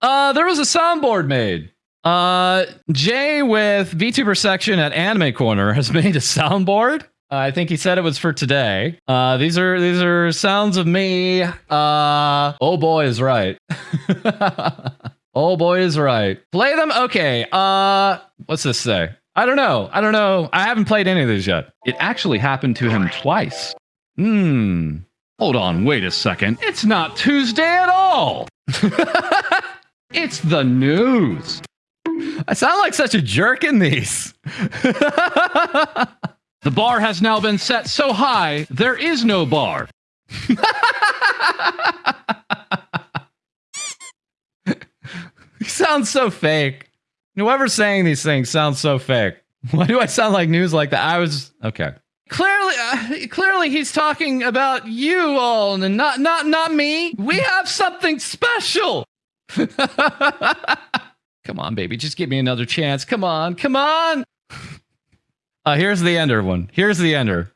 Uh, there was a soundboard made. Uh, Jay with VTuber section at Anime Corner has made a soundboard. Uh, I think he said it was for today. Uh, these are these are sounds of me. Uh, oh boy is right. oh boy is right. Play them. Okay. Uh, what's this say? I don't know. I don't know. I haven't played any of these yet. It actually happened to him twice. Hmm. Hold on. Wait a second. It's not Tuesday at all. it's the news. I sound like such a jerk in these. the bar has now been set so high, there is no bar. he sounds so fake. Whoever's saying these things sounds so fake. Why do I sound like news like that? I was okay. Clearly, uh, clearly, he's talking about you all, and not not not me. We have something special. come on, baby, just give me another chance. Come on, come on. Uh, here's the ender one. Here's the ender.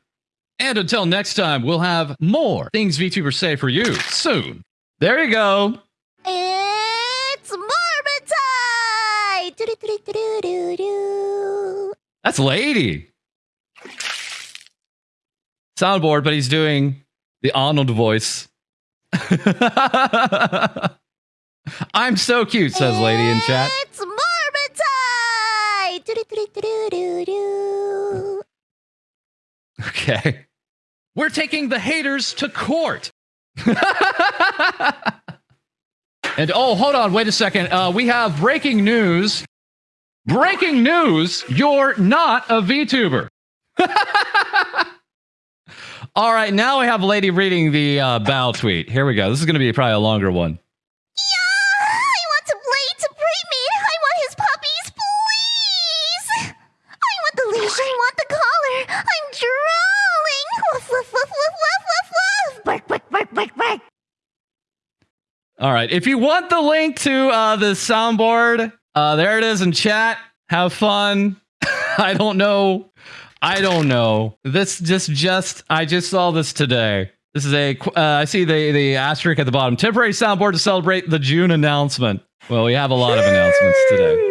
And until next time, we'll have more things VTubers say for you soon. There you go. It's Tide! That's Lady. Soundboard, but he's doing the Arnold voice. I'm so cute, says Lady in chat. It's Morbid Okay. We're taking the haters to court. and oh, hold on, wait a second. Uh, we have breaking news. Breaking news, you're not a VTuber. All right, now we have a lady reading the uh, bow tweet. Here we go. This is going to be probably a longer one. Yeah, I want to play to Pre-Mate. I want his puppies, please. I want the leash. I want the collar. I'm drooling. Woof, woof, woof, woof, woof, woof, woof. All right. If you want the link to uh, the soundboard, uh, there it is in chat. Have fun. I don't know. I don't know. This just just I just saw this today. This is a. Uh, I see the the asterisk at the bottom. Temporary soundboard to celebrate the June announcement. Well, we have a lot of announcements today.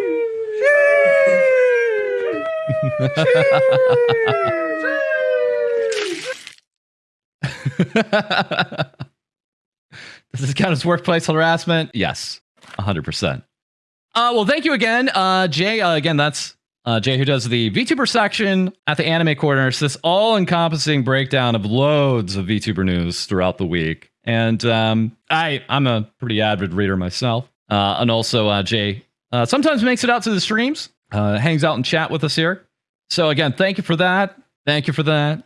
Does this count as workplace harassment? Yes, 100%. Uh, well, thank you again, uh, Jay. Uh, again, that's uh, Jay who does the VTuber section at the Anime Corner. It's this all encompassing breakdown of loads of VTuber news throughout the week. And um, I, I'm a pretty avid reader myself. Uh, and also, uh, Jay uh, sometimes makes it out to the streams, uh, hangs out and chat with us here. So, again, thank you for that. Thank you for that.